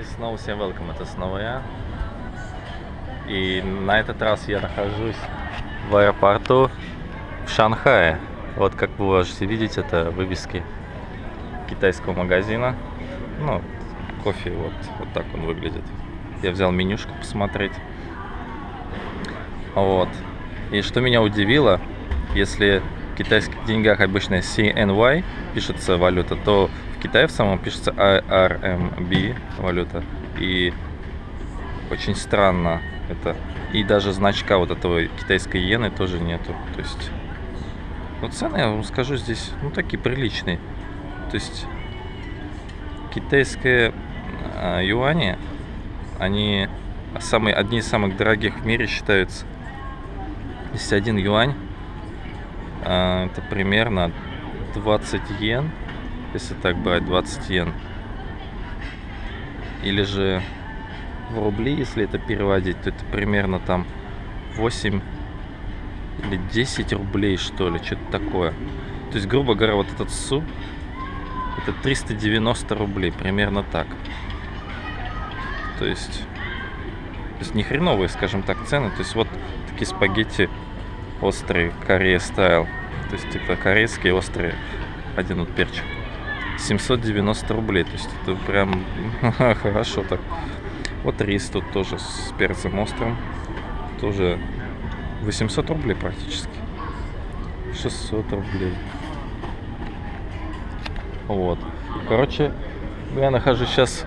И снова всем welcome, это снова я. И на этот раз я нахожусь в аэропорту в Шанхае. Вот как вы можете видеть, это вывески китайского магазина. Ну, кофе, вот, вот так он выглядит. Я взял менюшку посмотреть. Вот. И что меня удивило, если в китайских деньгах обычно CNY пишется валюта, то в Китае в самом пишется RMB валюта. И очень странно это. И даже значка вот этого китайской иены тоже нету. То есть, ну цены, я вам скажу, здесь, ну, такие приличные. То есть, китайские э, юани, они самые, одни из самых дорогих в мире считаются. Здесь один юань, э, это примерно 20 йен если так брать 20 йен. Или же в рубли, если это переводить, то это примерно там 8 или 10 рублей, что ли, что-то такое. То есть, грубо говоря, вот этот суп, это 390 рублей, примерно так. То есть, то есть не хреновые, скажем так, цены. То есть, вот такие спагетти острые, Корея стайл. То есть, типа корейские острые, один вот перчик. 790 рублей. То есть это прям хорошо так. Вот рис тут тоже с перцем острым. Тоже 800 рублей практически. 600 рублей. Вот. Короче, я нахожусь сейчас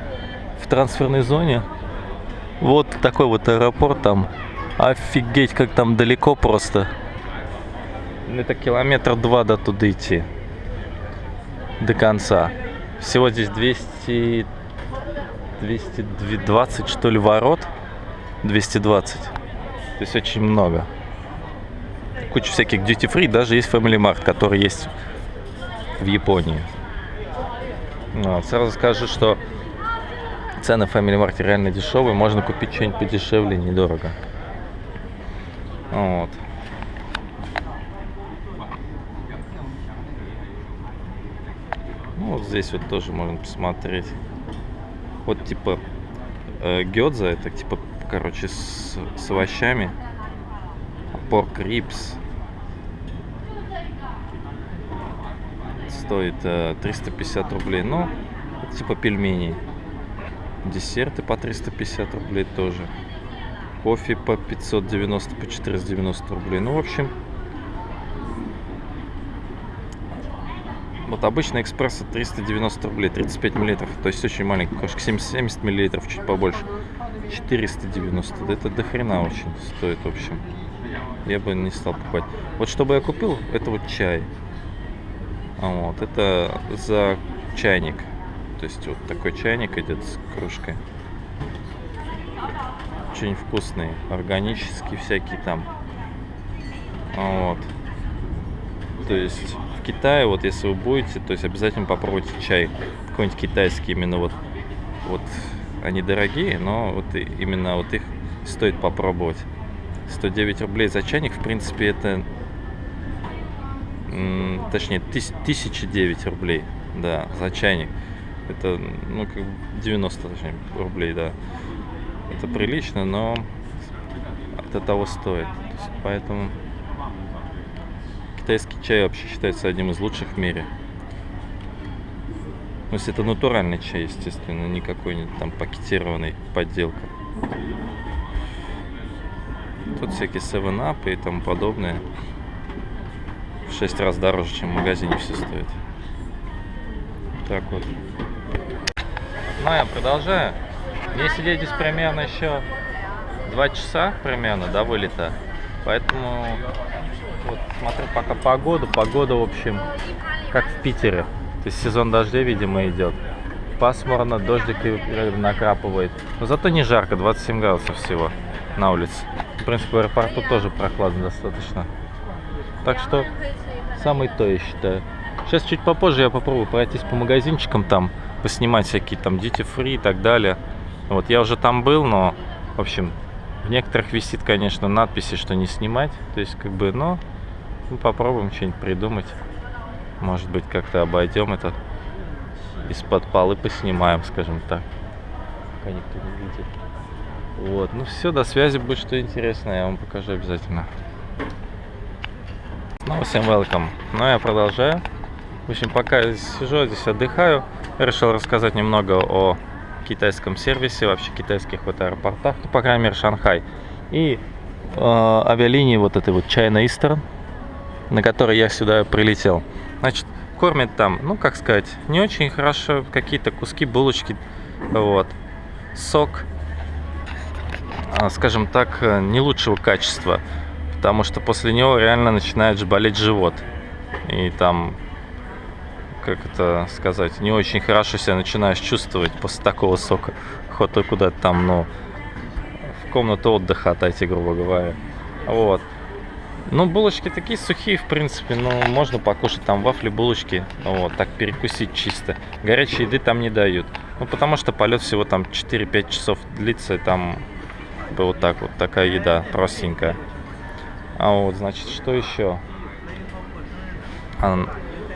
в трансферной зоне. Вот такой вот аэропорт там. Офигеть, как там далеко просто. Это километр два до туда идти до конца. Всего здесь 200, 220 что ли ворот. 220. То есть очень много. Куча всяких duty free, даже есть Family Mart, который есть в Японии. Вот. Сразу скажу, что цены в Family Mart реально дешевые, можно купить что-нибудь подешевле, недорого. Вот. Ну, вот здесь вот тоже можно посмотреть. Вот типа э, гёдза, это типа, короче, с, с овощами. Порк рипс. Стоит э, 350 рублей. Ну, типа пельмени. Десерты по 350 рублей тоже. Кофе по 590, по 490 рублей. Ну, в общем, Вот обычный экспресс 390 рублей, 35 миллилитров, то есть очень маленький кошек, 70 миллилитров, чуть побольше. 490, это до хрена очень стоит, в общем. Я бы не стал покупать. Вот чтобы я купил, это вот чай. А вот, это за чайник. То есть вот такой чайник идет с кружкой. Очень вкусный, органический всякий там. А вот. То есть Китае, вот если вы будете, то есть обязательно попробуйте чай какой-нибудь китайский, именно вот, вот они дорогие, но вот именно вот их стоит попробовать. 109 рублей за чайник, в принципе, это, точнее, 1009 рублей, да, за чайник. Это, ну, как 90, точнее, рублей, да. Это прилично, но это того стоит. есть, поэтому Китайский чай вообще считается одним из лучших в мире. Ну, если это натуральный чай, естественно, не там пакетированный подделка. Тут всякие 7-up и тому подобное. В 6 раз дороже, чем в магазине все стоит. Так вот. Ну, я продолжаю. Мне сидеть здесь примерно еще 2 часа примерно до вылета. Поэтому вот смотрю пока погоду. Погода, в общем, как в Питере. То есть сезон дождей, видимо, идет. Пасмурно, дождик накрапывает. Но зато не жарко, 27 градусов всего на улице. В принципе, в аэропорту тоже прохладно достаточно. Так что, самый то, я считаю. Сейчас чуть попозже я попробую пройтись по магазинчикам там, поснимать всякие там duty free и так далее. Вот я уже там был, но, в общем, в некоторых висит, конечно, надписи, что не снимать. То есть, как бы, но ну, попробуем что-нибудь придумать. Может быть, как-то обойдем это. Из-под полы поснимаем, скажем так. пока никто не видит. Вот, ну все, до связи, будет что интересное, я вам покажу обязательно. Снова всем welcome. Ну, я продолжаю. В общем, пока я сижу здесь отдыхаю, решил рассказать немного о китайском сервисе, вообще китайских вот аэропортах, ну, по крайней мере, Шанхай. И э, авиалинии вот этой вот China Eastern, на которой я сюда прилетел. Значит, кормят там, ну, как сказать, не очень хорошо, какие-то куски, булочки, вот, сок, а, скажем так, не лучшего качества, потому что после него реально начинает болеть живот. И там, как это сказать, не очень хорошо себя начинаешь чувствовать после такого сока. Охота куда-то там, ну, в комнату отдыха отойти, грубо говоря. Вот. Ну, булочки такие сухие, в принципе, ну, можно покушать там вафли, булочки, вот, так перекусить чисто. Горячей еды там не дают. Ну, потому что полет всего там 4-5 часов длится, там вот так вот, такая еда простенькая. А вот, значит, что еще? А,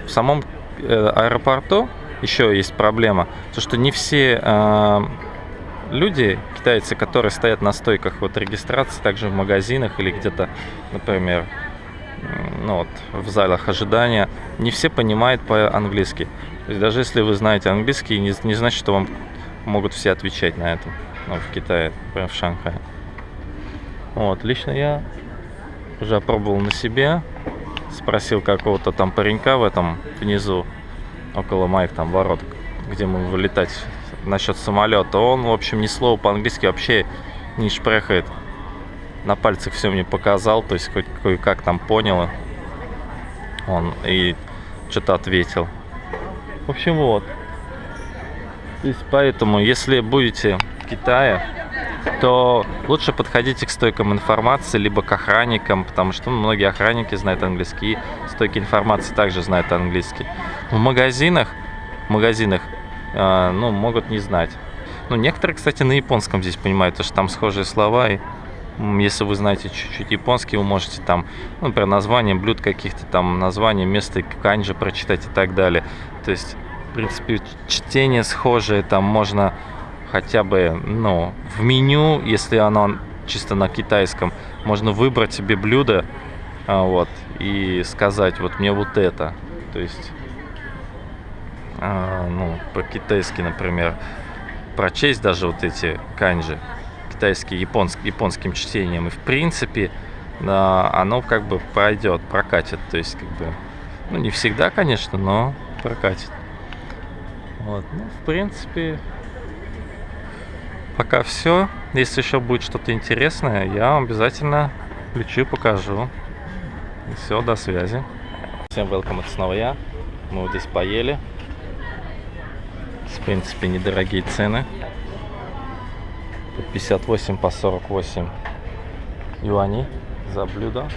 в самом э, аэропорту еще есть проблема, то что не все э, люди, китайцы, которые стоят на стойках вот регистрации, также в магазинах или где-то, например, ну вот, в залах ожидания, не все понимают по-английски. То есть даже если вы знаете английский, не, не значит, что вам могут все отвечать на это ну, в Китае, например, в Шанхае. Вот, лично я уже опробовал на себе, спросил какого-то там паренька в этом внизу, около моих там ворот, где мы вылетать насчет самолета. Он, в общем, ни слова по-английски вообще не шпрехает. На пальцах все мне показал, то есть кое-как там понял. Он и что-то ответил. В общем, вот. То есть поэтому, если будете в Китае, то лучше подходите к стойкам информации, либо к охранникам, потому что ну, многие охранники знают английский, стойки информации также знают английский. В магазинах, в магазинах ну, могут не знать. Ну, некоторые, кстати, на японском здесь понимают, потому что там схожие слова, и если вы знаете чуть-чуть японский, вы можете там, ну, например, название блюд каких-то там, название места канджи прочитать и так далее. То есть, в принципе, чтение схожее, там можно хотя бы, ну, в меню, если оно чисто на китайском, можно выбрать себе блюдо, а, вот, и сказать, вот мне вот это. То есть, а, ну, по-китайски, например, прочесть даже вот эти канджи, китайский, японск, японским чтением. И, в принципе, а, оно как бы пройдет, прокатит. То есть, как бы, ну, не всегда, конечно, но прокатит. Вот, ну, в принципе, пока все. Если еще будет что-то интересное, я вам обязательно включу, покажу. Все, до связи. Всем welcome, это снова я. Мы вот здесь поели. Принципе, недорогие цены. По 58, по 48 юаней за блюдо.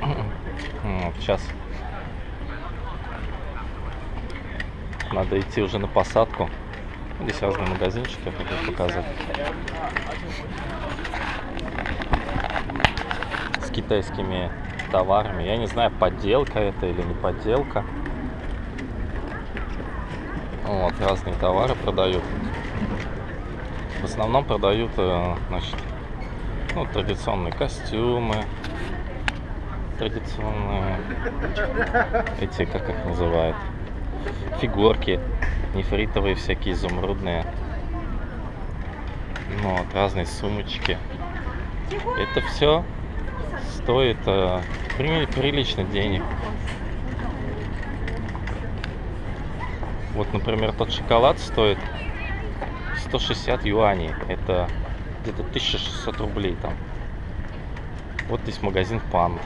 Вот, сейчас надо идти уже на посадку. Здесь разные магазинчики, я хочу показать. С китайскими товарами. Я не знаю, подделка это или не подделка. Вот, разные товары продают. В основном продают, э, значит, ну, традиционные костюмы, традиционные эти, как их называют, фигурки нефритовые всякие, изумрудные. Ну, вот, разные сумочки. Это все стоит э, прилично денег. Вот, например, тот шоколад стоит 160 юаней. Это где-то 1600 рублей там. Вот здесь магазин панд.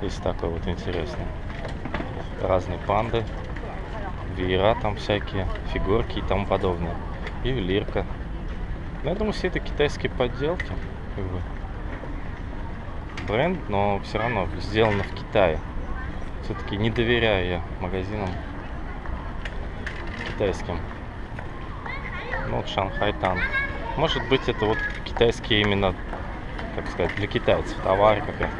Здесь такой вот интересный. Разные панды веера там всякие, фигурки и тому подобное. Ювелирка. Но я думаю, все это китайские подделки. Бренд, но все равно сделано в Китае. Все-таки не доверяю я магазинам китайским. Ну вот Шанхай Танк. Может быть это вот китайские именно, как сказать, для китайцев товары какая-то.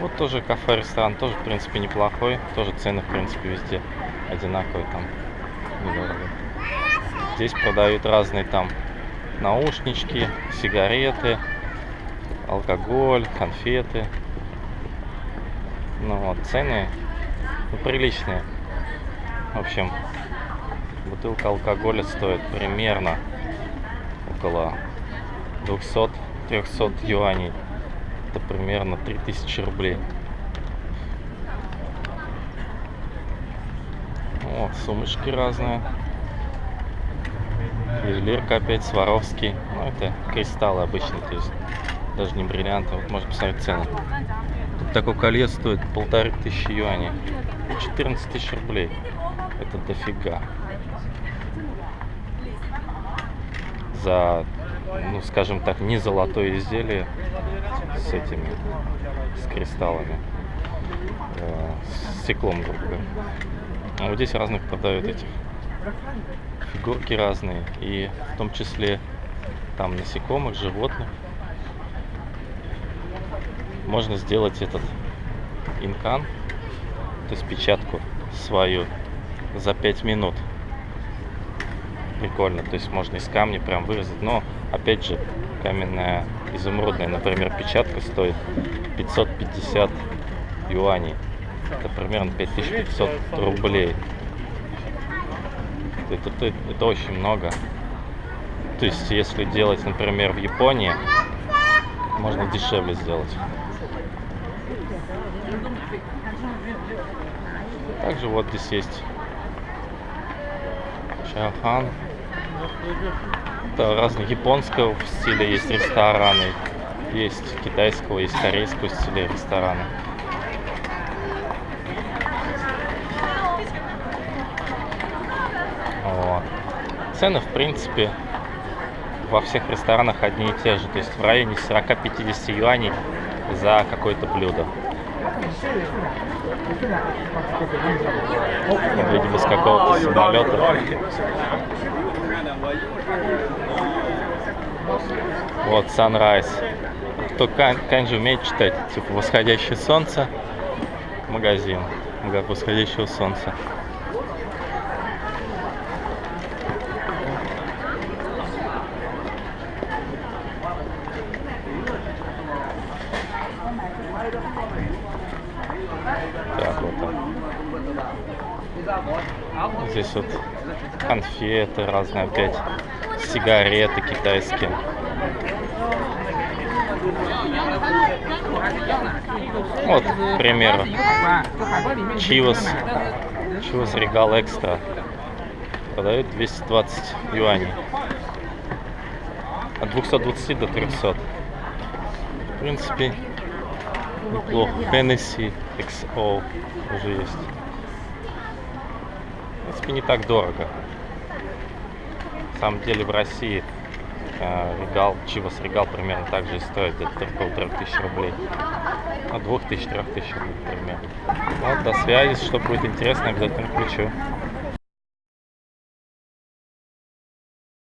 Вот тоже кафе-ресторан, тоже, в принципе, неплохой. Тоже цены, в принципе, везде одинаковые там. недорого. Здесь продают разные там наушнички, сигареты, алкоголь, конфеты. Ну вот, цены ну, приличные. В общем, бутылка алкоголя стоит примерно около 200-300 юаней. Это примерно 3000 рублей. О, сумочки разные. Ювелирка опять, Сваровский. Ну, это кристаллы обычные, то есть даже не бриллианты. Вот можно посмотреть цены. Такое колье стоит полторы тысячи юаней. 14 тысяч рублей. Это дофига. За, ну, скажем так, не золотое изделие с этими, с кристаллами, э, с стеклом, грубо говоря. А вот здесь разных продают этих фигурки разные, и в том числе там насекомых, животных. Можно сделать этот инкан, то есть печатку свою за 5 минут. Прикольно, то есть можно из камня прям вырезать, но опять же каменная изумрудная, например, печатка стоит 550 юаней. Это примерно 5500 рублей. Это, это, это очень много. То есть, если делать, например, в Японии, можно дешевле сделать. Также вот здесь есть Шахан. Это разные японского стиля есть рестораны, есть китайского, есть корейского стиля рестораны. Вот. Цены, в принципе, во всех ресторанах одни и те же. То есть в районе 40-50 юаней за какое-то блюдо. Видимо, с какого-то самолета. Вот, Sunrise. Кто канджи умеет читать, типа восходящее солнце, магазин, восходящего солнца. Так, вот так. Здесь вот конфеты разные опять, сигареты китайские. Вот, к примеру, Чивос, Чивос Регал Экстра продают 220 юаней. От 220 до 300. В принципе, неплохо. Hennessy XO уже есть. Принципе, не так дорого. На самом деле в России э, регал, Чивас регал примерно так же и стоит, где-то около 3000 рублей. От 2000-3000 рублей примерно. Вот, до связи, что будет интересно, обязательно включу.